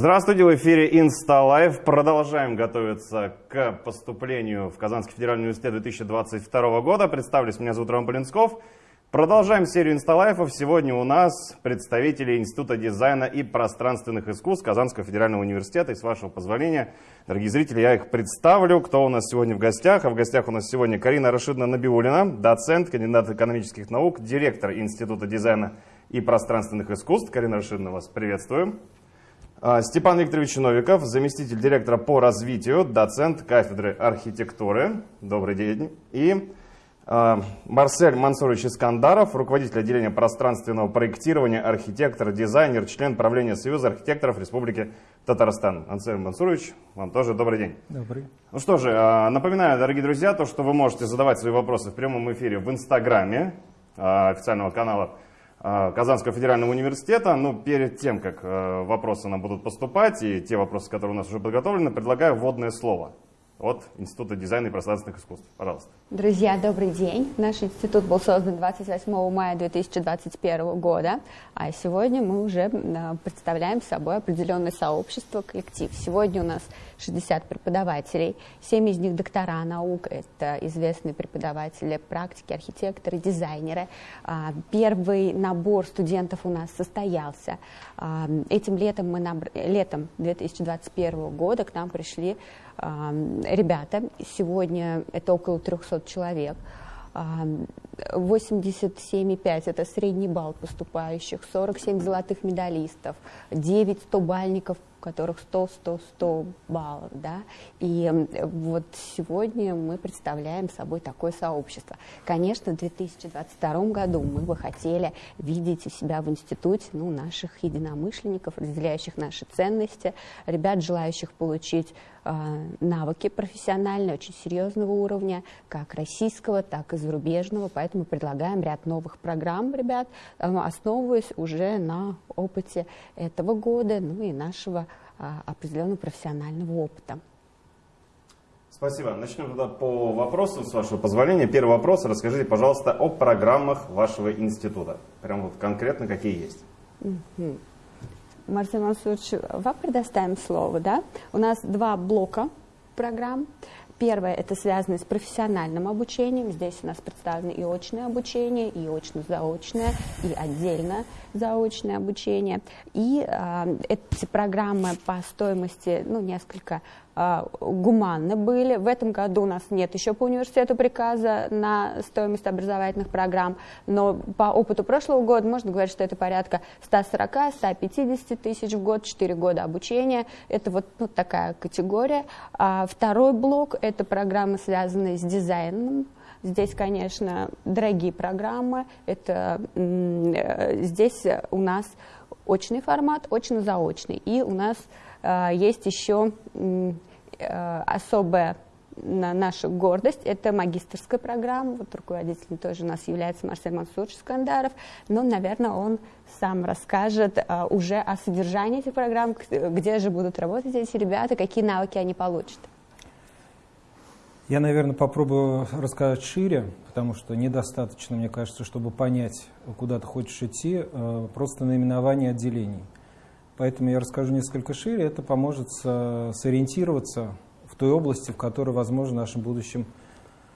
Здравствуйте, в эфире InstaLife. Продолжаем готовиться к поступлению в Казанский федеральный университет 2022 года. Представлюсь, меня зовут Роман Полинсков. Продолжаем серию инсталайфов. Сегодня у нас представители Института дизайна и пространственных искусств Казанского федерального университета. И с вашего позволения, дорогие зрители, я их представлю. Кто у нас сегодня в гостях? А в гостях у нас сегодня Карина Рашидовна Набиулина, доцент, кандидат экономических наук, директор Института дизайна и пространственных искусств. Карина Рашидовна, вас приветствую. А, Степан Викторович Новиков, заместитель директора по развитию, доцент кафедры архитектуры. Добрый день. И а, Марсель Мансурович Искандаров, руководитель отделения пространственного проектирования, архитектор, дизайнер, член правления Союза архитекторов Республики Татарстан. Марсель Мансурович, вам тоже добрый день. Добрый. Ну что же, а, напоминаю, дорогие друзья, то, что вы можете задавать свои вопросы в прямом эфире в Инстаграме официального канала Казанского федерального университета. Но ну, перед тем, как э, вопросы нам будут поступать, и те вопросы, которые у нас уже подготовлены, предлагаю вводное слово от Института дизайна и пространственных искусств. Пожалуйста. Друзья, добрый день. Наш институт был создан 28 мая 2021 года, а сегодня мы уже представляем собой определенное сообщество, коллектив. Сегодня у нас 60 преподавателей, 7 из них доктора наук, это известные преподаватели практики, архитекторы, дизайнеры. А, первый набор студентов у нас состоялся. А, этим летом, мы набр... летом 2021 года к нам пришли ребята. Сегодня это около 300 человек. 87,5 это средний балл поступающих, 47 золотых медалистов, 9 100-бальников у которых 100, 100, 100 баллов, да, и вот сегодня мы представляем собой такое сообщество. Конечно, в 2022 году мы бы хотели видеть у себя в институте, ну, наших единомышленников, разделяющих наши ценности, ребят, желающих получить э, навыки профессиональные, очень серьезного уровня, как российского, так и зарубежного, поэтому предлагаем ряд новых программ, ребят, э, основываясь уже на опыте этого года, ну и нашего а, определенного профессионального опыта. Спасибо. Начнем тогда по вопросу, с вашего позволения. Первый вопрос. Расскажите, пожалуйста, о программах вашего института. Прям вот конкретно какие есть. Угу. Марсель Мансурович, вам предоставим слово. Да? У нас два блока программ. Первое – это связано с профессиональным обучением. Здесь у нас представлено и очное обучение, и очно-заочное, и отдельно заочное обучение. И э, эти программы по стоимости ну, несколько гуманно были. В этом году у нас нет еще по университету приказа на стоимость образовательных программ, но по опыту прошлого года можно говорить, что это порядка 140-150 тысяч в год, 4 года обучения. Это вот ну, такая категория. А второй блок – это программы, связанные с дизайном, Здесь, конечно, дорогие программы. Это, э, здесь у нас очный формат, очно-заочный. И у нас э, есть еще особая наша гордость, это магистрская программа, вот руководителем тоже у нас является Марсель Мансурович Скандаров, но, наверное, он сам расскажет а, уже о содержании этих программ, где же будут работать эти ребята, какие навыки они получат. Я, наверное, попробую рассказать шире, потому что недостаточно, мне кажется, чтобы понять, куда ты хочешь идти, э, просто наименование отделений. Поэтому я расскажу несколько шире, это поможет сориентироваться в той области, в которой, возможно, нашим будущим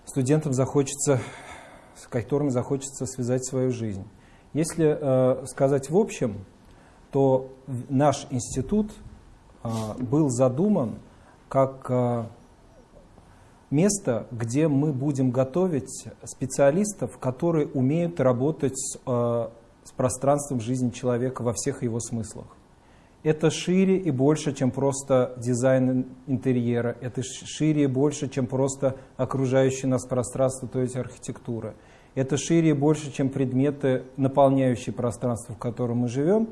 студентам захочется, с которыми захочется связать свою жизнь. Если э, сказать в общем, то наш институт э, был задуман как место, где мы будем готовить специалистов, которые умеют работать э, с пространством жизни человека во всех его смыслах. Это шире и больше, чем просто дизайн интерьера, это шире и больше, чем просто окружающее нас пространство, то есть архитектура. Это шире и больше, чем предметы, наполняющие пространство, в котором мы живем,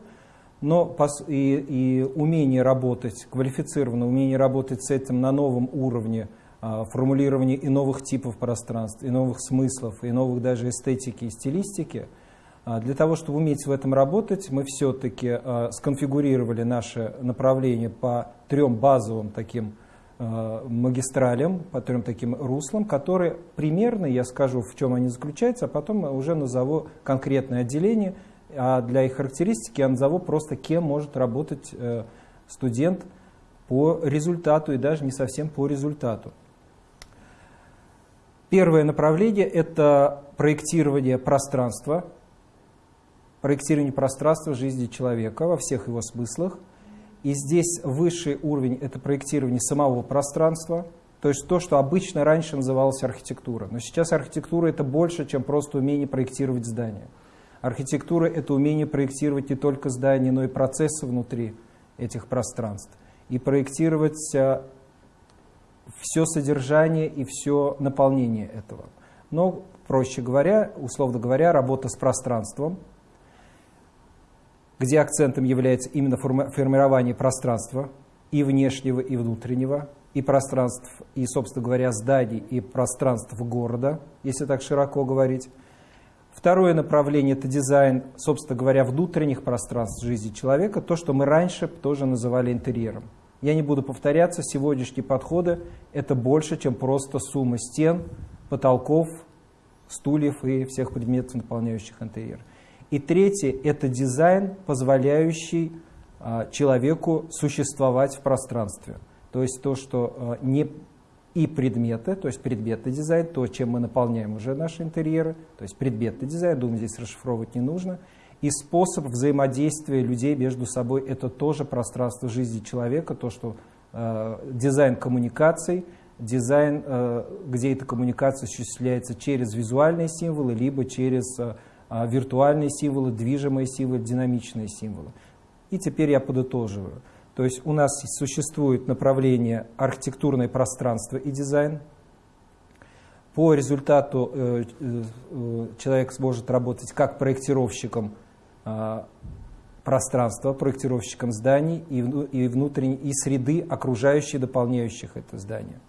но и, и умение работать, квалифицированное умение работать с этим на новом уровне – а, формулирование и новых типов пространств, и новых смыслов, и новых даже эстетики и стилистики. А, для того, чтобы уметь в этом работать, мы все-таки а, сконфигурировали наше направление по трем базовым таким магистралям, по трем таким руслам, которые примерно, я скажу, в чем они заключаются, а потом уже назову конкретное отделение, а для их характеристики я назову просто, кем может работать э, студент по результату и даже не совсем по результату. Первое направление – это проектирование пространства, проектирование пространства жизни человека во всех его смыслах. И здесь высший уровень – это проектирование самого пространства, то есть то, что обычно раньше называлось архитектура. Но сейчас архитектура – это больше, чем просто умение проектировать здания. Архитектура – это умение проектировать не только здания, но и процессы внутри этих пространств. И проектировать а, все содержание и все наполнение этого. Но, проще говоря, условно говоря, работа с пространством, где акцентом является именно формирование пространства и внешнего, и внутреннего, и пространств, и, собственно говоря, зданий, и пространств города, если так широко говорить. Второе направление – это дизайн, собственно говоря, внутренних пространств жизни человека, то, что мы раньше тоже называли интерьером. Я не буду повторяться, сегодняшние подходы – это больше, чем просто сумма стен, потолков, стульев и всех предметов, наполняющих интерьер. И третье – это дизайн, позволяющий а, человеку существовать в пространстве. То есть то, что а, не и предметы, то есть предметный дизайн, то, чем мы наполняем уже наши интерьеры, то есть предметный дизайн, думаю, здесь расшифровывать не нужно – и способ взаимодействия людей между собой – это тоже пространство жизни человека, то, что э, дизайн коммуникаций, дизайн, э, где эта коммуникация осуществляется через визуальные символы, либо через э, виртуальные символы, движимые символы, динамичные символы. И теперь я подытоживаю. То есть у нас существует направление архитектурное пространство и дизайн. По результату э, э, человек сможет работать как проектировщиком а, пространства проектировщиком зданий и, и внутренней и среды, окружающей, дополняющих это здание.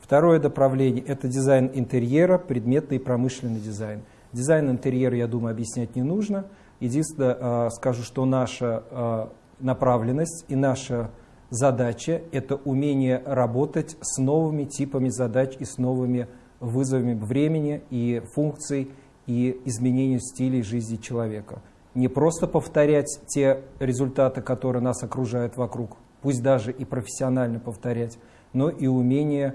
Второе направление – это дизайн интерьера, предметный и промышленный дизайн. Дизайн интерьера, я думаю, объяснять не нужно. Единственное, а, скажу, что наша а, направленность и наша задача – это умение работать с новыми типами задач и с новыми вызовами времени и функций и изменению стилей жизни человека – не просто повторять те результаты, которые нас окружают вокруг, пусть даже и профессионально повторять, но и умение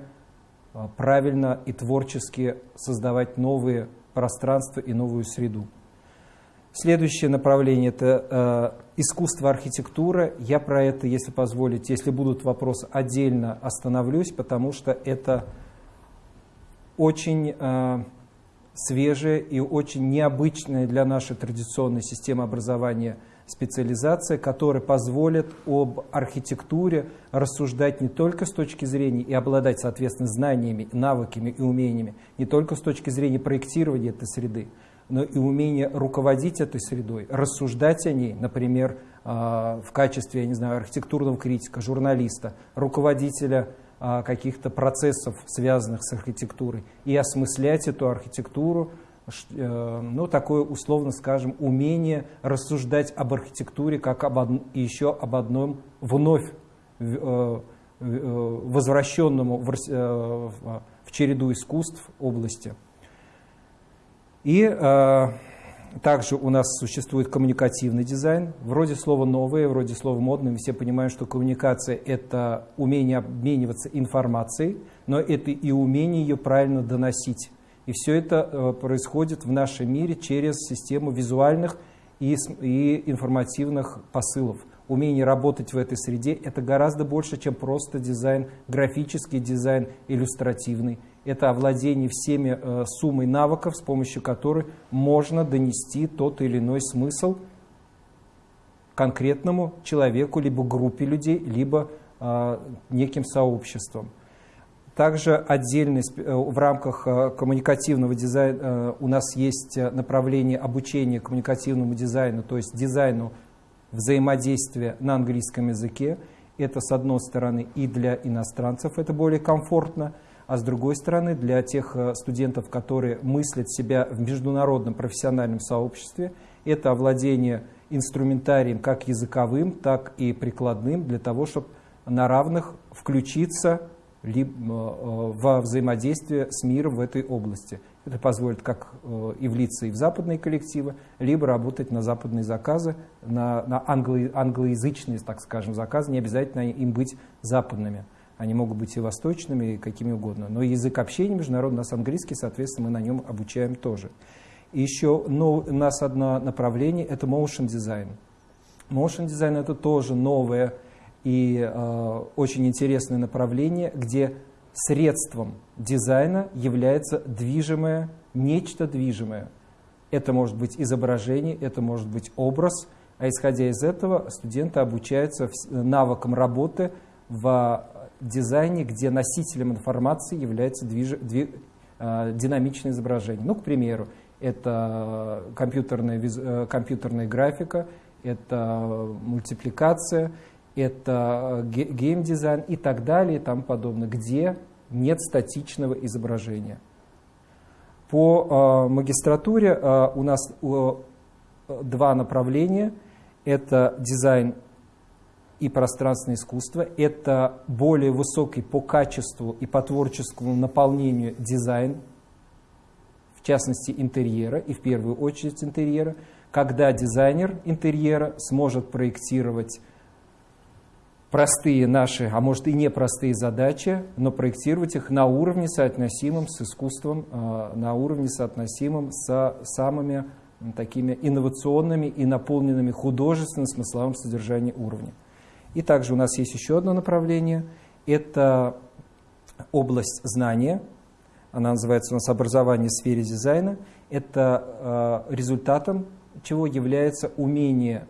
а, правильно и творчески создавать новые пространства и новую среду. Следующее направление – это э, искусство архитектура. Я про это, если позволите, если будут вопросы, отдельно остановлюсь, потому что это очень э, свежая и очень необычная для нашей традиционной системы образования специализация, которая позволит об архитектуре рассуждать не только с точки зрения и обладать, соответственно, знаниями, навыками и умениями, не только с точки зрения проектирования этой среды, но и умения руководить этой средой, рассуждать о ней, например, а, в качестве, я не знаю, архитектурного критика, журналиста, руководителя а, каких-то процессов, связанных с архитектурой, и осмыслять эту архитектуру, ну, такое, условно скажем, умение рассуждать об архитектуре как об од... еще об одном вновь э, э, возвращенному в, в череду искусств области. И также у нас существует коммуникативный дизайн. Вроде слова новое, вроде слова модное. Мы все понимаем, что коммуникация – это умение обмениваться информацией, но это и умение ее правильно доносить. И все это э, происходит в нашем мире через систему визуальных и, информативных посылов. Умение работать в этой среде – это гораздо больше, чем просто дизайн, графический дизайн, иллюстративный это овладение всеми э, суммой навыков, с помощью которой можно донести тот или иной смысл конкретному человеку, либо группе людей, либо э, неким сообществом. Также отдельно э, в рамках э, коммуникативного дизайна э, у нас есть направление обучения коммуникативному дизайну, то есть дизайну взаимодействия на английском языке. Это, с одной стороны, и для иностранцев это более комфортно – а с другой стороны, для тех студентов, которые мыслят себя в международном профессиональном сообществе, это овладение инструментарием как языковым, так и прикладным, для того, чтобы на равных включиться во взаимодействие с миром в этой области. Это позволит как э, и влиться и в западные коллективы, либо работать на западные заказы, на, на англо, англоязычные, так скажем, заказы, не обязательно им быть западными. Они могут быть и восточными, и какими угодно. Но язык общения международный у нас английский, соответственно, мы на нем обучаем тоже. И еще ну, у нас одно направление – это motion design. Motion design – это тоже новое и э, очень интересное направление, где средством дизайна является движимое, нечто движимое. Это может быть изображение, это может быть образ, а исходя из этого студенты обучаются навыкам работы в дизайне, где носителем информации является движ... дви... э, динамичное изображение. Ну, к примеру, это компьютерная, э, компьютерная графика, это мультипликация, это геймдизайн и так далее и тому подобное, где нет статичного изображения. По э, магистратуре э, у нас э, два направления. Это дизайн и пространственное искусство. Это более высокий по качеству и по творческому наполнению дизайн, в частности интерьера, и в первую очередь интерьера, когда дизайнер интерьера сможет проектировать простые наши, а может и непростые задачи, но проектировать их на уровне соотносимым с искусством, а, на уровне соотносимым с самыми такими инновационными и наполненными художественным смысловым содержанием уровня. И также у нас есть еще одно направление. Это область знания. Она называется у нас образование в сфере дизайна. Это э, результатом чего является умение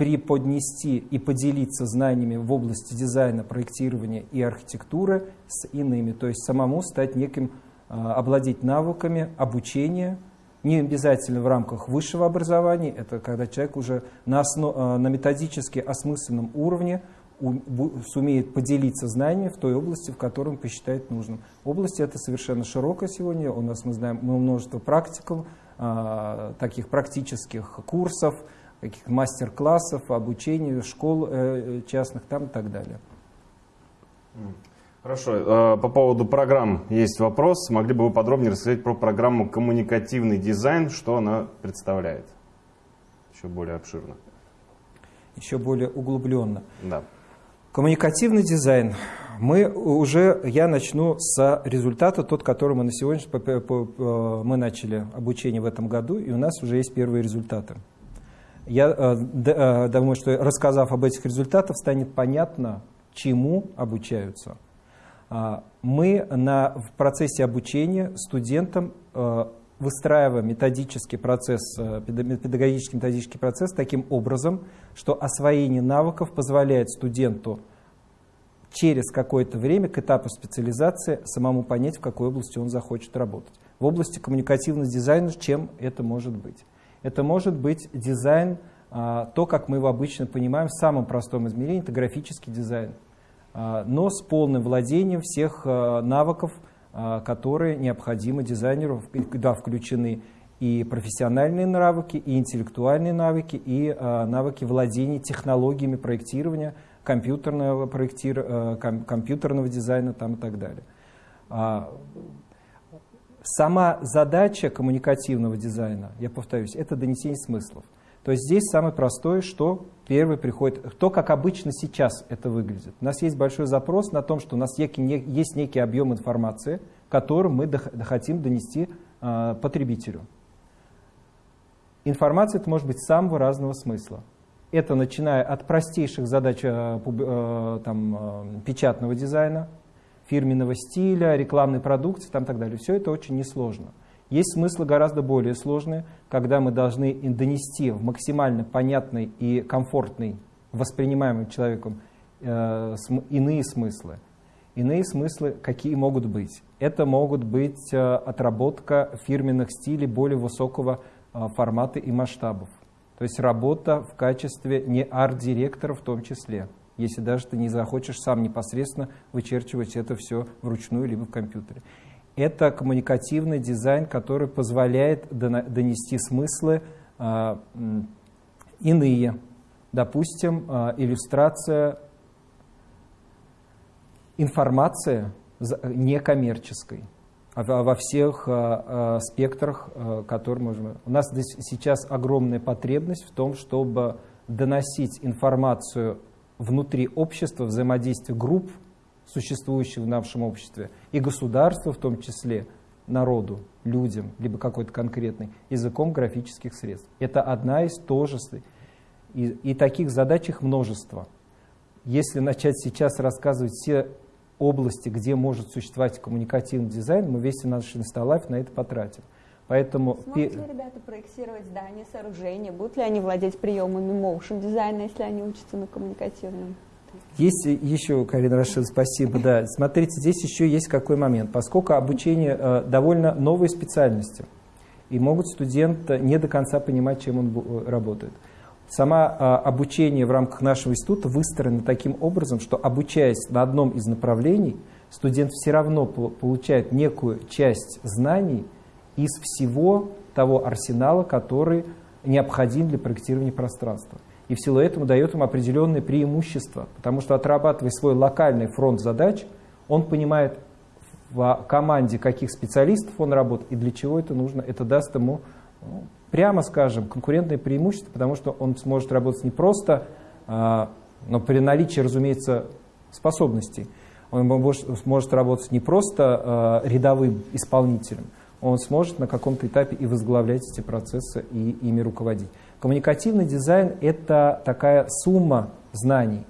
преподнести и поделиться знаниями в области дизайна, проектирования и архитектуры с иными. То есть самому стать неким, э, обладать навыками обучения, не обязательно в рамках высшего образования, это когда человек уже на, основ, э, на методически осмысленном уровне сумеет поделиться знаниями в той области, в которой он посчитает нужным. Область это совершенно широкая сегодня, у нас мы знаем множество практиков, э, таких практических курсов, каких мастер-классов, обучения, школ э, частных там и так далее. Хорошо. Э, по поводу программ есть вопрос. Могли бы вы подробнее рассказать про программу «Коммуникативный дизайн», что она представляет? Еще более обширно. Еще более углубленно. Да. Коммуникативный дизайн. Мы уже, я начну с результата, тот, который мы на сегодня, мы начали обучение в этом году, и у нас уже есть первые результаты. Я э, э, думаю, что рассказав об этих результатах, станет понятно, чему обучаются. А, мы на, в процессе обучения студентам э, выстраиваем методический процесс, педагогический методический процесс таким образом, что освоение навыков позволяет студенту через какое-то время к этапу специализации самому понять, в какой области он захочет работать. В области коммуникативного дизайна чем это может быть? Это может быть дизайн, а, то, как мы его обычно понимаем в самом простом измерении, это графический дизайн. А, но с полным владением всех а, навыков, которые необходимы дизайнеру, куда включены и профессиональные навыки, и интеллектуальные навыки, и навыки владения технологиями проектирования, компьютерного, проектир... компьютерного дизайна там, и так далее. Сама задача коммуникативного дизайна, я повторюсь, это донесение смыслов. То есть здесь самое простое, что первый приходит, то, как обычно сейчас это выглядит. У нас есть большой запрос на том, что у нас есть некий объем информации, который мы хотим донести э, потребителю. Информация это может быть самого разного смысла. Это начиная от простейших задач э, э, там, печатного дизайна, фирменного стиля, рекламной продукции там, и так далее. Все это очень несложно. Есть смыслы гораздо более сложные, когда мы должны донести в максимально понятный и комфортный, воспринимаемый человеком э, иные смыслы. Иные смыслы какие могут быть? Это могут быть э, отработка фирменных стилей более высокого э, формата и масштабов. То есть работа в качестве не арт-директора в том числе если даже ты не захочешь сам непосредственно вычерчивать это все вручную либо в компьютере. Это коммуникативный дизайн, который позволяет донести смыслы э, иные. Допустим, э, иллюстрация информации некоммерческой, во всех спектрах, которые можем. У нас сейчас огромная потребность в том, чтобы доносить информацию внутри общества, взаимодействия групп, существующих в нашем обществе, и государства в том числе, народу, людям, либо какой-то конкретный, языком графических средств. Это одна из тожеств. И, и таких задач их множество. Если начать сейчас рассказывать все области, где может существовать коммуникативный дизайн, мы весь наш инсталайф на это потратим. Поэтому... Смогут ли ребята проектировать здания, сооружения? Будут ли они владеть приемами motion дизайна, если они учатся на коммуникативном? Есть еще, Карина Рашид, спасибо. Да, смотрите, здесь еще есть какой момент. Поскольку обучение э, довольно новой специальности, и могут студенты не до конца понимать, чем он э, работает. Сама э, обучение в рамках нашего института выстроено таким образом, что обучаясь на одном из направлений, студент все равно получает некую часть знаний, из всего того арсенала, который необходим для проектирования пространства. И в силу этого дает им определенные преимущества, потому что отрабатывая свой локальный фронт задач, он понимает в команде, каких специалистов он работает и для чего это нужно. Это даст ему, ну, прямо скажем, конкурентное преимущество, потому что он сможет работать не просто, а, но при наличии, разумеется, способностей. Он может работать не просто а, рядовым исполнителем, он сможет на каком-то этапе и возглавлять эти процессы, и ими руководить. Коммуникативный дизайн – это такая сумма знаний.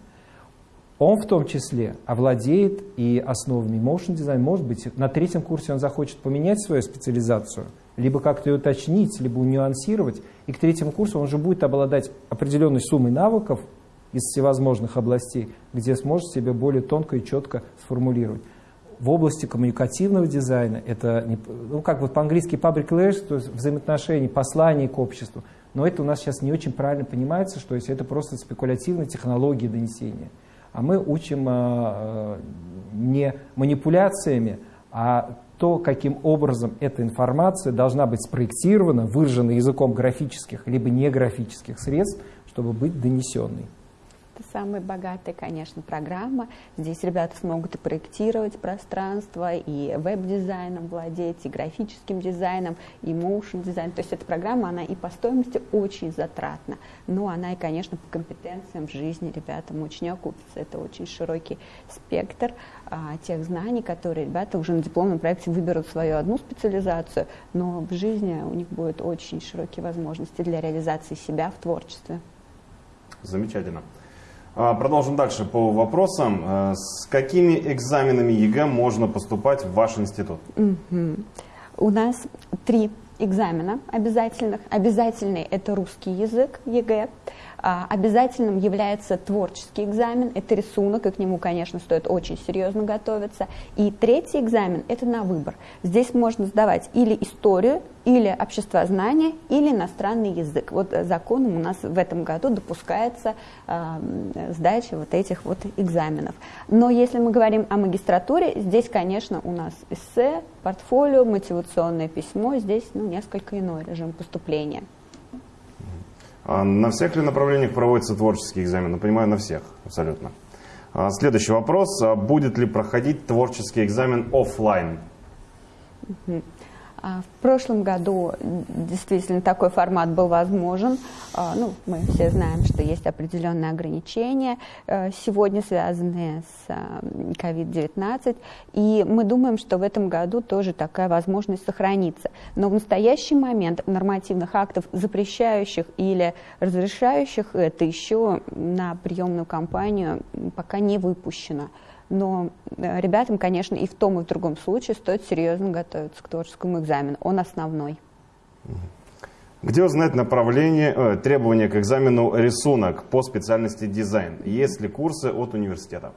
Он в том числе овладеет и основами motion дизайн. Может быть, на третьем курсе он захочет поменять свою специализацию, либо как-то ее уточнить, либо нюансировать. И к третьему курсу он же будет обладать определенной суммой навыков из всевозможных областей, где сможет себе более тонко и четко сформулировать в области коммуникативного дизайна, это, ну, как вот по-английски public relations, то есть взаимоотношения, послание к обществу, но это у нас сейчас не очень правильно понимается, что если это просто спекулятивные технологии донесения. А мы учим а, не манипуляциями, а то, каким образом эта информация должна быть спроектирована, выражена языком графических либо неграфических средств, чтобы быть донесенной. Это самая богатая, конечно, программа. Здесь ребята смогут и проектировать пространство, и веб-дизайном владеть, и графическим дизайном, и motion дизайн. То есть эта программа, она и по стоимости очень затратна, но она и, конечно, по компетенциям в жизни ребятам очень окупится. Это очень широкий спектр а, тех знаний, которые ребята уже на дипломном проекте выберут свою одну специализацию, но в жизни у них будут очень широкие возможности для реализации себя в творчестве. Замечательно. А, продолжим дальше по вопросам. А, с какими экзаменами ЕГЭ можно поступать в ваш институт? У нас три экзамена обязательных. Обязательный – это русский язык ЕГЭ. А, обязательным является творческий экзамен, это рисунок, и к нему, конечно, стоит очень серьезно готовиться. И третий экзамен – это на выбор. Здесь можно сдавать или историю, или обществознание, или иностранный язык. Вот законом у нас в этом году допускается э, сдача вот этих вот экзаменов. Но если мы говорим о магистратуре, здесь, конечно, у нас эссе, портфолио, мотивационное письмо, здесь ну, несколько иной режим поступления. А на всех ли направлениях проводится творческий экзамен? Ну, понимаю, на всех, абсолютно. А следующий вопрос. А будет ли проходить творческий экзамен офлайн? А, в прошлом году действительно такой формат был возможен. А, ну, мы все знаем, что есть определенные ограничения э, сегодня, связанные с COVID-19. И мы думаем, что в этом году тоже такая возможность сохранится. Но в настоящий момент нормативных актов, запрещающих или разрешающих это, еще на приемную кампанию пока не выпущено но э, ребятам, конечно, и в том, и в другом случае стоит серьезно готовиться к творческому экзамену. Он основной. Где узнать направление, э, требования к экзамену рисунок по специальности дизайн? Есть ли курсы от университета?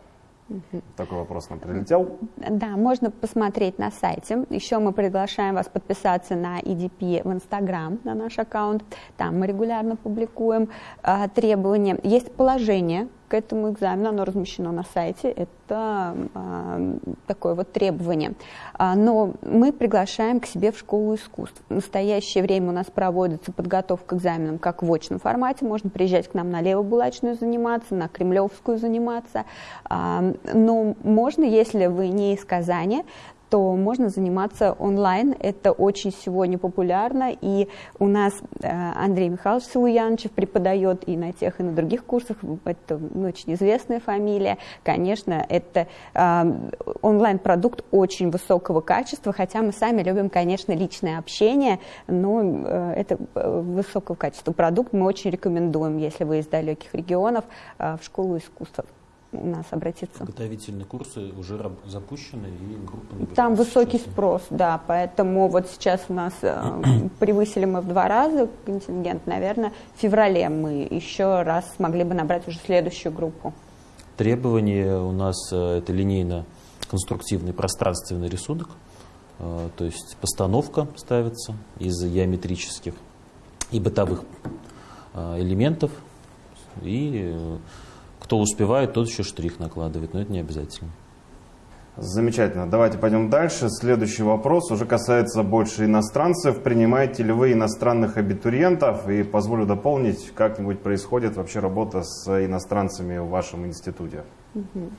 Такой вопрос нам прилетел. Да, можно посмотреть на сайте. Еще мы приглашаем вас подписаться на EDP в Инстаграм, на наш аккаунт. Там мы регулярно публикуем э, требования. Есть положение к этому экзамену, оно размещено на сайте, это э, такое вот требование. А, но мы приглашаем к себе в школу искусств. В настоящее время у нас проводится подготовка к экзаменам как в очном формате, можно приезжать к нам на Левобулачную заниматься, на Кремлевскую заниматься, но можно, если вы не из Казани, то можно заниматься онлайн. Это очень сегодня популярно. И у нас э, Андрей Михайлович Силуянчев преподает и на тех, и на других курсах. Это очень известная фамилия. Конечно, это э, онлайн-продукт очень высокого качества, хотя мы сами любим, конечно, личное общение, но э, это высокого качества продукт мы очень рекомендуем, если вы из далеких регионов, в школу искусств нас обратиться. Подготовительные курсы уже запущены и группы Там высокий сейчас. спрос, да, поэтому вот сейчас у нас э, превысили мы в два раза контингент, наверное, в феврале мы еще раз смогли бы набрать уже следующую группу. Требования у нас э, это линейно-конструктивный пространственный рисунок, э, то есть постановка ставится из геометрических и бытовых элементов и кто успевает, тот еще штрих накладывает, но это не обязательно. Замечательно. Давайте пойдем дальше. Следующий вопрос уже касается больше иностранцев. Принимаете ли вы иностранных абитуриентов? И позволю дополнить, как-нибудь происходит вообще работа с иностранцами в вашем институте? Угу.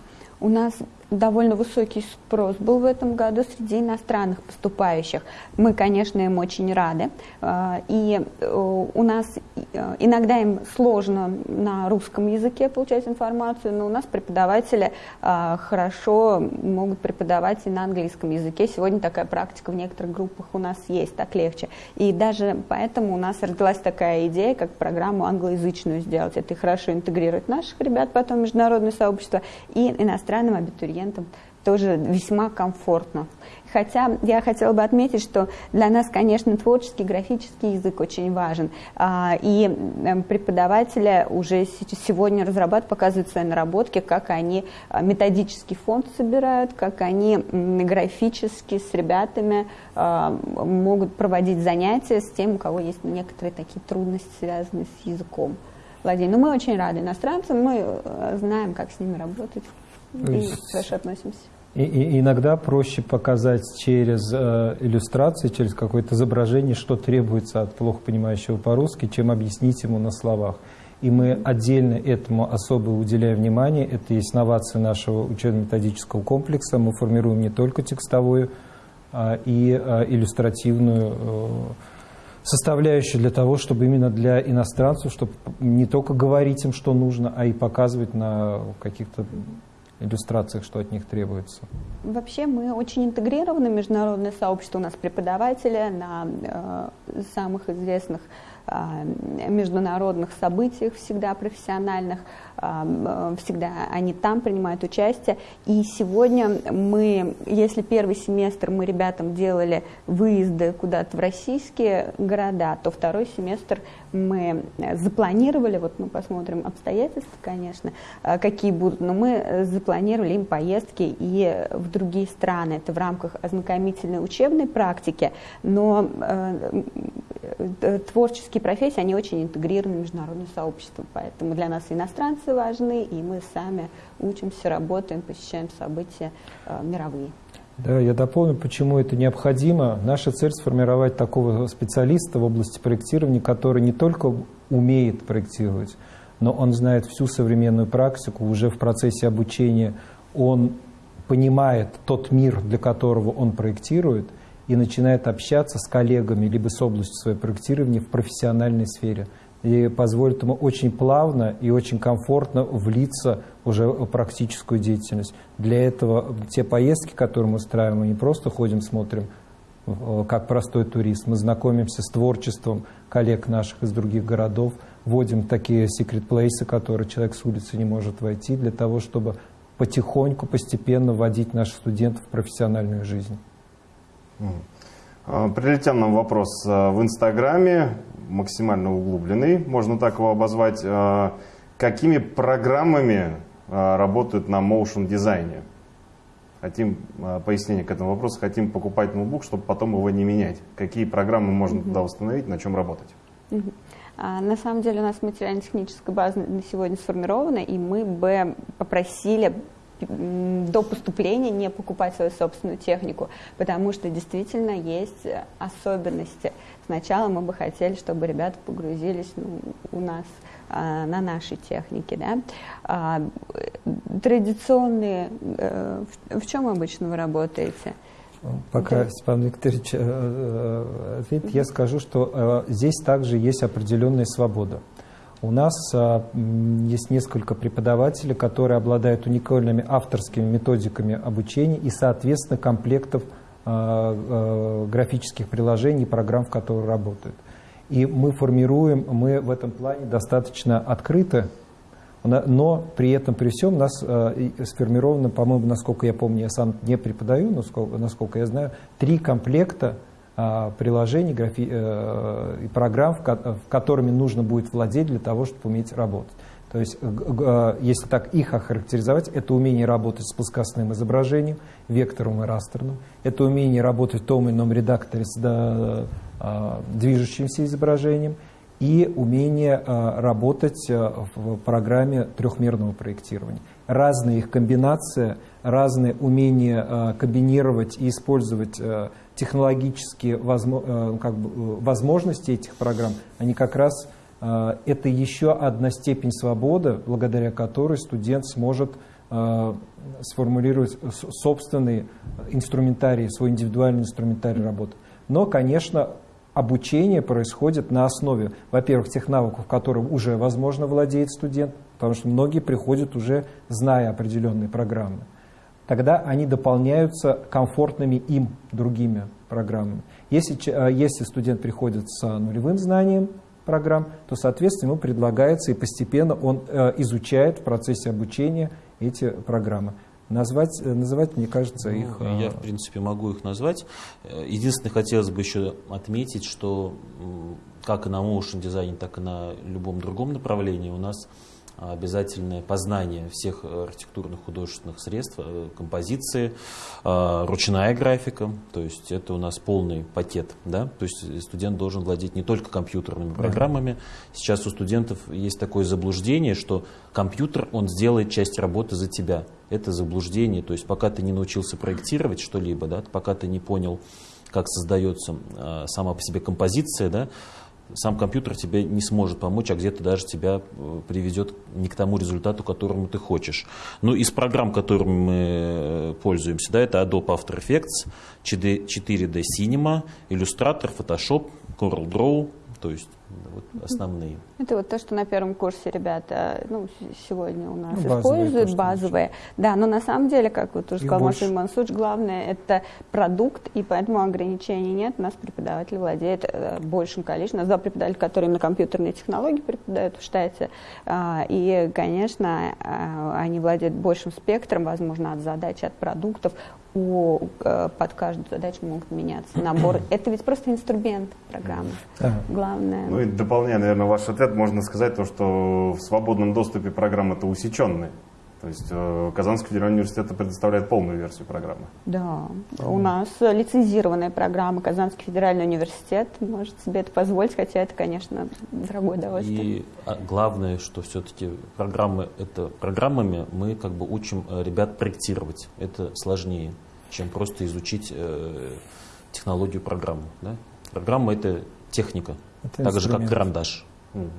У нас довольно высокий спрос был в этом году среди иностранных поступающих. Мы, конечно, им очень рады. А, и э, у нас э, иногда им сложно на русском языке получать информацию, но у нас преподаватели а, хорошо могут преподавать и на английском языке. Сегодня такая практика в некоторых группах у нас есть, так легче. И даже поэтому у нас родилась такая идея, как программу англоязычную сделать. Это и хорошо интегрировать наших ребят потом международное сообщество и иностранным абитуриентам клиентам тоже весьма комфортно. Хотя я хотела бы отметить, что для нас, конечно, творческий, графический язык очень важен. А, и эм, преподаватели уже сегодня разрабатывают, показывают свои наработки, как они а, методический фонд собирают, как они графически с ребятами а, могут проводить занятия с тем, у кого есть некоторые такие трудности, связанные с языком. Владимир, ну мы очень рады иностранцам, мы э, знаем, как с ними работать и относимся. И, и иногда проще показать через э, иллюстрации, через какое-то изображение, что требуется от плохо понимающего по-русски, чем объяснить ему на словах. И мы отдельно этому особо уделяем внимание. Это есть новация нашего учебно-методического комплекса. Мы формируем не только текстовую а, и а, иллюстративную э, составляющую для того, чтобы именно для иностранцев, чтобы не только говорить им, что нужно, а и показывать на каких-то иллюстрациях, что от них требуется? Вообще мы очень интегрированы международное сообщество. У нас преподаватели на э, самых известных э, международных событиях всегда профессиональных. Э, всегда они там принимают участие. И сегодня мы, если первый семестр мы ребятам делали выезды куда-то в российские города, то второй семестр мы запланировали, вот мы посмотрим обстоятельства, конечно, э, какие будут, но мы запланировали им поездки и в другие страны. Это в рамках ознакомительной учебной практики, но э, творческие профессии, они очень интегрированы в международное сообщество, поэтому для нас иностранцы важны, и мы сами учимся, работаем, посещаем события э, мировые. Да, я дополню, почему это необходимо. Наша цель сформировать такого специалиста в области проектирования, который не только умеет проектировать, но он знает всю современную практику, уже в процессе обучения он понимает тот мир, для которого он проектирует, и начинает общаться с коллегами либо с областью своего проектирования в профессиональной сфере и позволит ему очень плавно и очень комфортно влиться уже в практическую деятельность. Для этого те поездки, которые мы устраиваем, мы не просто ходим, смотрим, э, как простой турист, мы знакомимся с творчеством коллег наших из других городов, вводим такие секрет-плейсы, которые человек с улицы не может войти, для того, чтобы потихоньку, постепенно вводить наших студентов в профессиональную жизнь. Прилетел нам вопрос а, в Инстаграме, максимально углубленный, можно так его обозвать. А, какими программами работают на motion дизайне? Хотим пояснение к этому вопросу, хотим покупать ноутбук, чтобы потом его не менять. Какие программы можно туда установить, на чем работать? На самом деле у нас материально-техническая база на сегодня сформирована, и мы бы попросили до поступления не покупать свою собственную технику, потому что действительно есть особенности. Сначала мы бы хотели, чтобы ребята погрузились ну, у нас а, на нашей технике. Да? А, традиционные, э, в, в чем обычно вы работаете? Пока Степан Викторович э, э, ответит, я скажу, что здесь также есть определенная свобода. У нас есть несколько преподавателей, которые обладают уникальными авторскими методиками обучения и, соответственно, комплектов графических приложений программ, в которых работают. И мы формируем, мы в этом плане достаточно открыты, но при этом, при всем, у нас сформировано, по-моему, насколько я помню, я сам не преподаю, но насколько, я знаю, три комплекта приложений графи, э, программ, в, в которыми нужно будет владеть для того, чтобы уметь работать. То есть, э, если так их охарактеризовать, это умение работать с плоскостным изображением, вектором и растерным, это умение работать в том или ином редакторе с э, движущимся изображением – и умение э, работать э, в программе трехмерного проектирования. Разная их комбинация, разные умения комбинировать и использовать технологические как бы, возможности этих программ, они как раз это еще одна степень свободы, благодаря которой студент сможет сформулировать собственный инструментарий, свой индивидуальный инструментарий работы. Но, конечно, обучение происходит на основе, во-первых, тех навыков, которым уже возможно владеет студент, потому что многие приходят уже зная определенные программы. Тогда они дополняются комфортными им другими программами. Если, э, если студент приходит с нулевым знанием программ, то, соответственно, ему предлагается и постепенно он э, изучает в процессе обучения эти программы. Назвать, э, называть, мне кажется, ну, их... Я, в принципе, могу их назвать. Э, единственное, хотелось бы еще отметить, что как и на motion дизайне, так и на любом другом направлении у нас обязательное познание всех архитектурных художественных средств, э, композиции, э, ручная графика, то есть это у нас полный пакет, да, то есть студент должен владеть не только компьютерными программами. Сейчас у студентов есть такое заблуждение, что компьютер, он сделает часть работы за тебя. Это заблуждение, то есть пока ты не научился проектировать что-либо, да, пока ты не понял, как создается э, сама по себе композиция, да, сам компьютер тебе не сможет помочь, а где-то даже тебя э, приведет не к тому результату, которому ты хочешь. Ну, из программ, которыми мы э, пользуемся, да, это Adobe After Effects, 4D Cinema, Illustrator, Photoshop, CorelDRAW, то есть вот основные. Это вот то, что на первом курсе ребята ну, сегодня у нас ну, используют, базовые. базовые. Да, но на самом деле, как вот уже сказал Масим Мансуч, главное это продукт, и поэтому ограничений нет. У нас преподаватель владеет э, большим количеством. У нас два преподавателя, которые именно компьютерные технологии преподают в штате. Э, и, конечно, э, они владеют большим спектром, возможно, от задач, от продуктов по, э, под каждую задачу могут меняться набор. Это ведь просто инструмент программы. Да. Главное. Ну и дополняя, наверное, ваш ответ, можно сказать то, что в свободном доступе программа-то усеченная. То есть э, Казанский федеральный университет предоставляет полную версию программы. Да, у нас лицензированная программа Казанский федеральный университет может себе это позволить, хотя это, конечно, дорогое удовольствие. И а, главное, что все-таки программы, это программами мы как бы учим э, ребят проектировать. Это сложнее, чем просто изучить э, технологию программы. Да? Программа это техника, это так же как карандаш. Угу.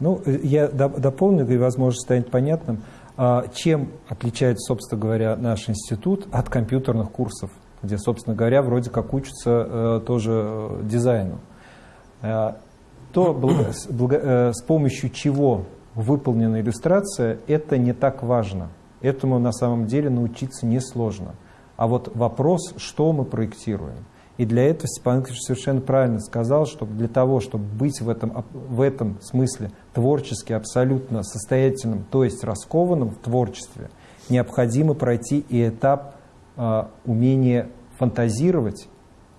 Ну, я дополню, и, возможно, станет понятным. А чем отличается, собственно говоря, наш институт от компьютерных курсов, где, собственно говоря, вроде как учатся э, тоже э, дизайну? Э, то, с помощью чего выполнена иллюстрация, это не так важно. Этому на самом деле научиться несложно. А вот вопрос, что мы проектируем – и для этого Степан Ильич совершенно правильно сказал, что для того, чтобы быть в этом, в этом смысле творчески абсолютно состоятельным, то есть раскованным в творчестве, необходимо пройти и этап э, умения фантазировать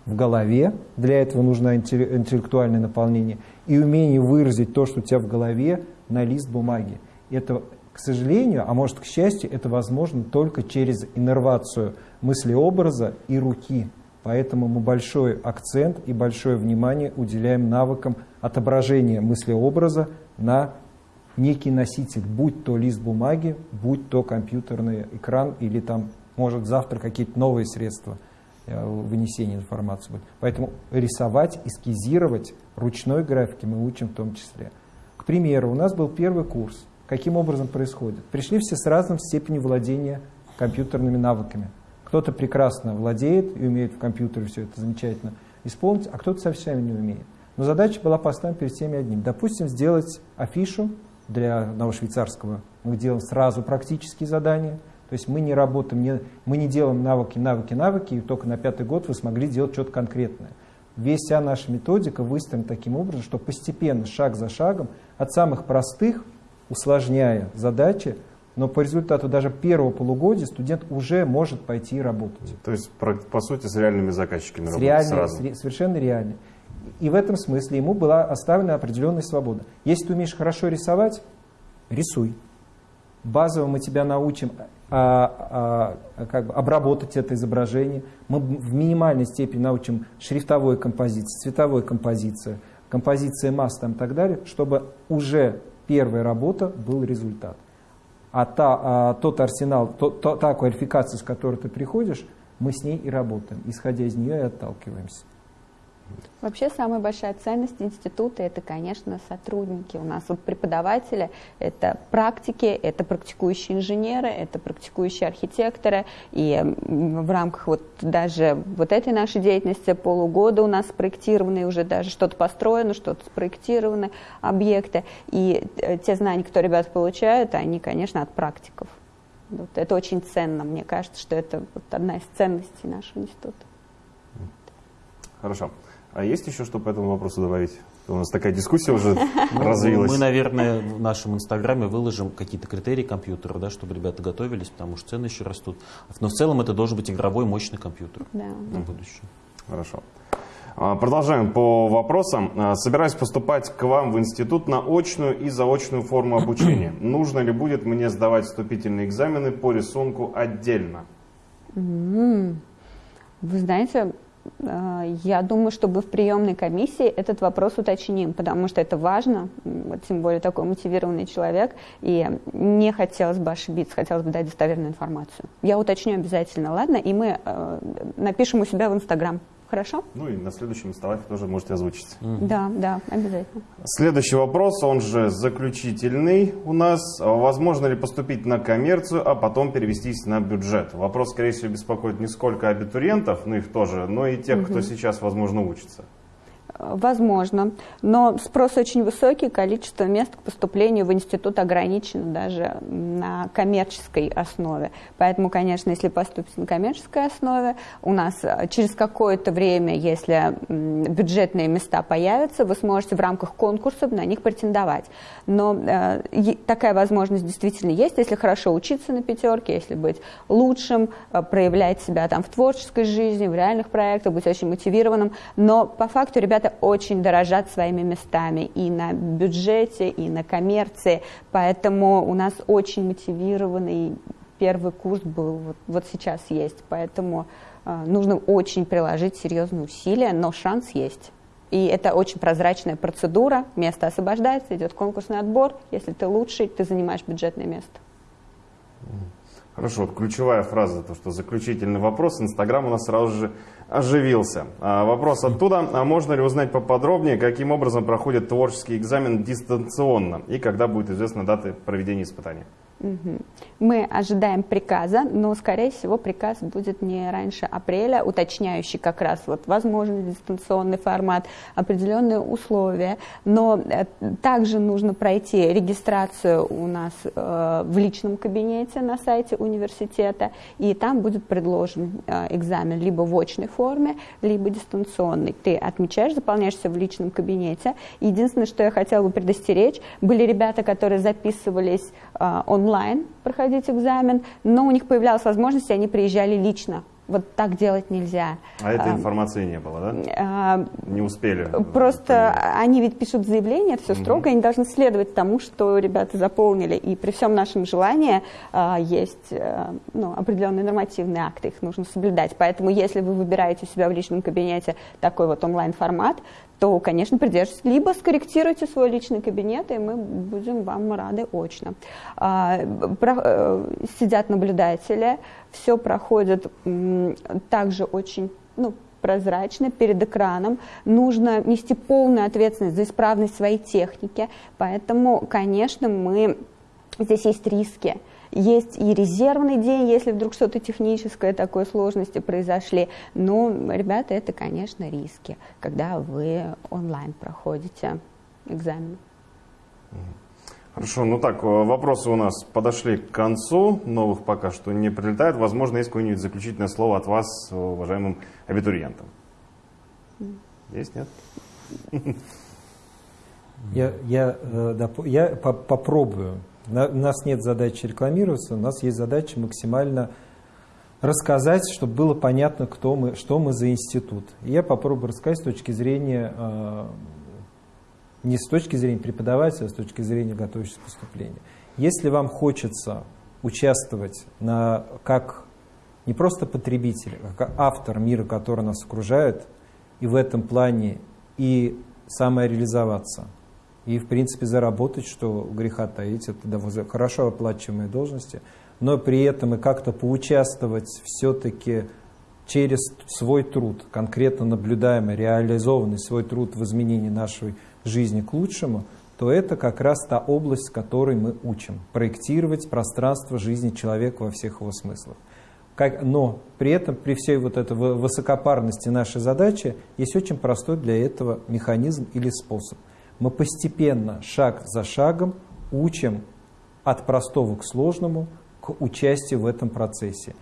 в голове, для этого нужно интеллектуальное наполнение, и умение выразить то, что у тебя в голове, на лист бумаги. Это, к сожалению, а может к счастью, это возможно только через иннервацию мысли-образа и руки. Поэтому мы большой акцент и большое внимание уделяем навыкам отображения мыслеобраза на некий носитель, будь то лист бумаги, будь то компьютерный экран или там, может, завтра какие-то новые средства э, вынесения информации будет. Поэтому рисовать, эскизировать ручной графики мы учим в том числе. К примеру, у нас был первый курс. Каким образом происходит? Пришли все с разным степенью владения компьютерными навыками – Кто-то прекрасно владеет и умеет в компьютере все это замечательно исполнить, а кто-то совсем не умеет. Но задача была поставлена перед всеми одним. Допустим, сделать афишу для одного швейцарского. Мы делаем сразу практические задания. То есть мы не работаем, не, мы не делаем навыки, навыки, навыки, и только на пятый год вы смогли делать что-то конкретное. Весь вся наша методика выстроена таким образом, что постепенно, шаг за шагом, от самых простых, усложняя задачи, но по результату даже первого полугодия студент уже может пойти работать. То есть, по сути, с реальными заказчиками с реальными, сразу. С, совершенно реально. И в этом смысле ему была оставлена определенная свобода. Если ты умеешь хорошо рисовать, рисуй. Базово мы тебя научим а, а, как бы обработать это изображение. Мы в минимальной степени научим шрифтовой композиции, цветовой композиции, композиции масс там, и так далее, чтобы уже первая работа был результат. А, та, а тот арсенал, то, то, та квалификация, с которой ты приходишь, мы с ней и работаем, исходя из нее и отталкиваемся. Вообще самая большая ценность института это, конечно, сотрудники. У нас вот преподаватели это практики, это практикующие инженеры, это практикующие архитекторы. И в рамках вот даже вот этой нашей деятельности полугода у нас спроектированы уже даже что-то построено, что-то спроектированы объекты. И э, те знания, которые ребята получают, они, конечно, от практиков. Вот это очень ценно. Мне кажется, что это вот одна из ценностей нашего института. Хорошо. А есть еще что по этому вопросу добавить? У нас такая дискуссия уже ну, развилась. Мы, наверное, в нашем инстаграме выложим какие-то критерии компьютера, да, чтобы ребята готовились, потому что цены еще растут. Но в целом это должен быть игровой мощный компьютер да. на будущее. Хорошо. А, продолжаем по вопросам. А, собираюсь поступать к вам в институт на очную и заочную форму обучения. Нужно ли будет мне сдавать вступительные экзамены по рисунку отдельно? Вы знаете, я думаю, чтобы в приемной комиссии этот вопрос уточним, потому что это важно, тем более такой мотивированный человек, и не хотелось бы ошибиться, хотелось бы дать достоверную информацию. Я уточню обязательно, ладно? И мы э, напишем у себя в Инстаграм. Хорошо? Ну и на следующем столе тоже можете озвучить. Mm. Да, да, обязательно. Следующий вопрос, он же заключительный у нас. Возможно ли поступить на коммерцию, а потом перевестись на бюджет? Вопрос, скорее всего, беспокоит не сколько абитуриентов, ну их тоже, но и тех, угу. кто сейчас, возможно, учится. Возможно, но спрос очень высокий, количество мест к поступлению в институт ограничено даже на коммерческой основе. Поэтому, конечно, если поступить на коммерческой основе, у нас э, через какое-то время, если бюджетные места появятся, вы сможете в рамках конкурсов на них претендовать. Но э, такая возможность действительно есть, если хорошо учиться на пятерке, если быть лучшим, э, проявлять себя там в творческой жизни, в реальных проектах, быть очень мотивированным. Но по факту ребята очень дорожат своими местами и на бюджете, и на коммерции, поэтому у нас очень мотивированный первый курс был, вот, вот сейчас есть, поэтому э, нужно очень приложить серьезные усилия, но шанс есть. И это очень прозрачная процедура, место освобождается, идет конкурсный отбор, если ты лучший, ты занимаешь бюджетное место. Хорошо, вот ключевая фраза, то, что заключительный вопрос, Инстаграм у нас сразу же оживился. А, вопрос оттуда, а можно ли узнать поподробнее, каким образом проходит творческий экзамен дистанционно и когда будет известна дата проведения испытания? Мы ожидаем приказа, но, скорее всего, приказ будет не раньше апреля, уточняющий как раз вот возможный дистанционный формат, определенные условия. Но э, также нужно пройти регистрацию у нас э, в личном кабинете на сайте университета, и там будет предложен э, экзамен либо в очной форме, либо дистанционный. Ты отмечаешь, заполняешься в личном кабинете. Единственное, что я хотела бы предостеречь, были ребята, которые записывались онлайн, онлайн проходить экзамен, но у них появлялась возможность, и они приезжали лично. Вот так делать нельзя. А этой а, информации не было, да? А, не успели? Просто понять. они ведь пишут заявление, это все угу. строго, они должны следовать тому, что ребята заполнили. И при всем нашем желании а, есть а, ну, определенные нормативные акты, их нужно соблюдать. Поэтому если вы выбираете у себя в личном кабинете такой вот онлайн-формат, то, конечно, придерживайтесь. Либо скорректируйте свой личный кабинет, и мы будем вам рады очно. А, э, сидят наблюдатели, все проходит также очень ну, прозрачно перед экраном. Нужно нести полную ответственность за исправность своей техники. Поэтому, конечно, мы здесь есть риски. Есть и резервный день, если вдруг что-то техническое, такой сложности произошли. Но, ребята, это, конечно, риски, когда вы онлайн проходите экзамен. Хорошо, ну так, вопросы у нас подошли к концу, новых пока что не прилетает. Возможно, есть какое-нибудь заключительное слово от вас, уважаемым абитуриентам. Есть, нет? Я, я, э, я попробую. У нас нет задачи рекламироваться, у нас есть задача максимально рассказать, чтобы было понятно, кто мы, что мы за институт. И я попробую рассказать с точки зрения, э, не с точки зрения преподавателя, а с точки зрения готовящегося поступления. Если вам хочется участвовать на, как не просто потребитель, а как автор мира, который нас окружает, и в этом плане и самореализоваться, и, в принципе, заработать, что греха таить, это хорошо оплачиваемые должности, но при этом и как-то поучаствовать все-таки через свой труд, конкретно наблюдаемый, реализованный свой труд в изменении нашей жизни к лучшему, то это как раз та область, в которой мы учим. Проектировать пространство жизни человека во всех его смыслах. Как, но при этом, при всей вот этой высокопарности нашей задачи, есть очень простой для этого механизм или способ. Мы постепенно, шаг за шагом, учим от простого к сложному, к участию в этом процессе.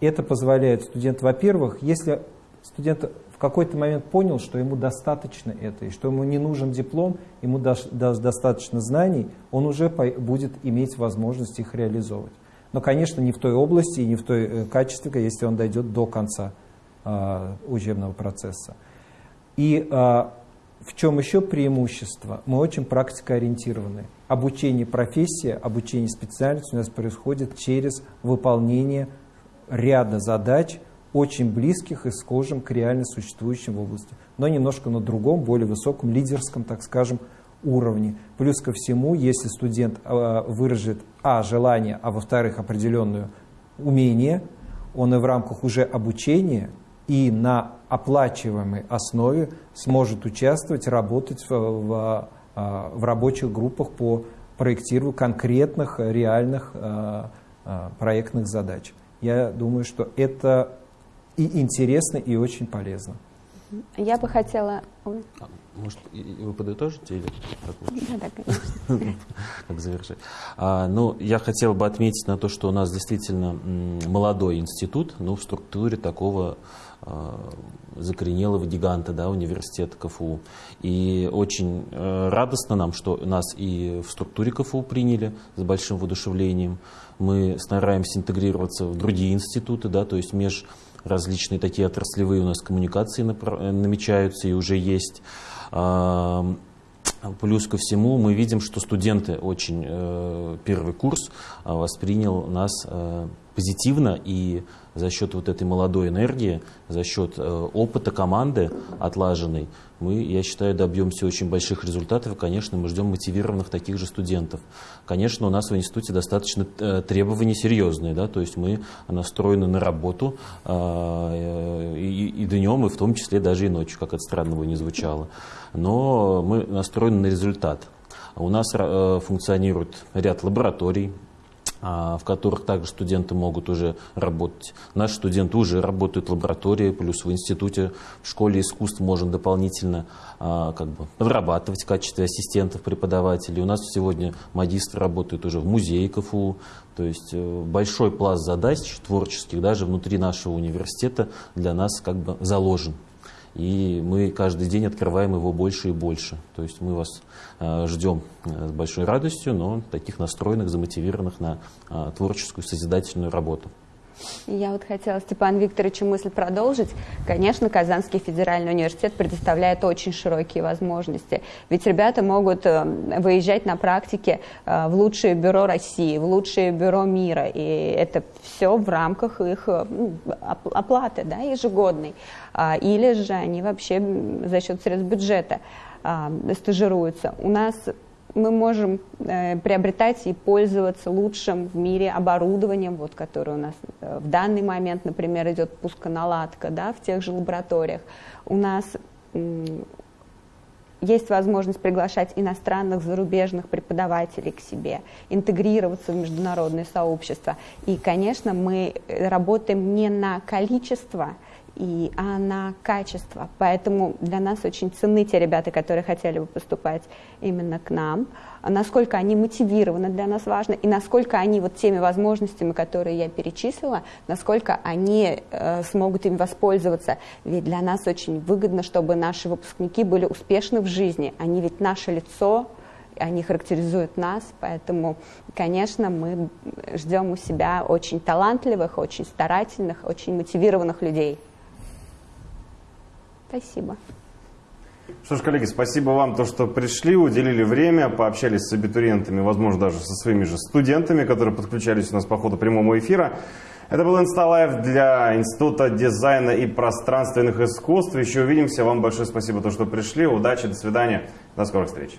Это позволяет студенту, во-первых, если студент в какой-то момент понял, что ему достаточно это, и что ему не нужен диплом, ему достаточно знаний, он уже будет иметь возможность их реализовывать но, конечно, не в той области и не в той э, качестве, если он дойдет до конца э, учебного процесса. И э, в чем еще преимущество? Мы очень практикоориентированы. Обучение профессии, обучение специальности у нас происходит через выполнение ряда задач, очень близких и схожим к реально существующим в области, но немножко на другом, более высоком, лидерском, так скажем, уровне. Плюс ко всему, если студент э, выражит, а, желание, а во-вторых, определенное умение, он и в рамках уже обучения и на оплачиваемой основе сможет участвовать, работать в, в, э, в рабочих группах по проектированию конкретных реальных э, проектных задач. Я думаю, что это и интересно, и очень полезно. Я бы хотела... Может, вы подытожите или как лучше? Да, да, конечно. Как завершить? А, ну, я хотел бы отметить на то, что у нас действительно молодой институт, но в структуре такого а, закоренелого гиганта да, университета КФУ. И очень э, радостно нам, что нас и в структуре КФУ приняли с большим воодушевлением. Мы стараемся интегрироваться в другие институты, да, то есть меж различные такие отраслевые у нас коммуникации намечаются и уже есть. Плюс ко всему мы видим, что студенты очень э, первый курс а, воспринял нас э, позитивно и за счет вот этой молодой энергии, за счет э, опыта команды отлаженной, мы, я считаю, добьемся очень больших результатов. И, конечно, мы ждем мотивированных таких же студентов. Конечно, у нас в институте достаточно э, требования серьезные, да, то есть мы настроены на работу э, и, и днем, и в том числе даже и ночью, как это странно бы не звучало. Но мы настроены на результат. У нас функционирует ряд лабораторий, в которых также студенты могут уже работать. Наши студенты уже работают в лаборатории, плюс в институте, в школе искусств можем дополнительно а, как бы, подрабатывать в качестве ассистентов преподавателей. У нас сегодня магистры работают уже в музее КФУ, то есть э, большой пласт задач творческих даже внутри нашего университета для нас как бы заложен. И мы каждый день открываем его больше и больше. То есть мы вас э, ждем э, с большой радостью, но таких настроенных, замотивированных на э, творческую, созидательную работу. Я вот хотела Степан Викторовичу мысль продолжить. Конечно, Казанский федеральный университет предоставляет очень широкие возможности. Ведь ребята могут выезжать на практике в лучшее бюро России, в лучшее бюро мира. И это все в рамках их ну, оплаты да, ежегодной. А, или же они вообще за счет средств бюджета а, стажируются. У нас мы можем э, приобретать и пользоваться лучшим в мире оборудованием, вот, которое у нас э, в данный момент, например, идет пусконаладка да, в тех же лабораториях. У нас есть возможность приглашать иностранных, зарубежных преподавателей к себе, интегрироваться в международное сообщество. И, конечно, мы работаем не на количество, и, а на качество. Поэтому для нас очень ценны те ребята, которые хотели бы поступать именно к нам. Насколько они мотивированы для нас важно, и насколько они вот теми возможностями, которые я перечислила, насколько они э, смогут им воспользоваться. Ведь для нас очень выгодно, чтобы наши выпускники были успешны в жизни. Они ведь наше лицо, они характеризуют нас, поэтому, конечно, мы ждем у себя очень талантливых, очень старательных, очень мотивированных людей. Спасибо. Что ж, коллеги, спасибо вам, то, что пришли, уделили время, пообщались с абитуриентами, возможно, даже со своими же студентами, которые подключались у нас по ходу прямого эфира. Это был InstaLive для Института дизайна и пространственных искусств. Еще увидимся. Вам большое спасибо, то, что пришли. Удачи, до свидания. До скорых встреч.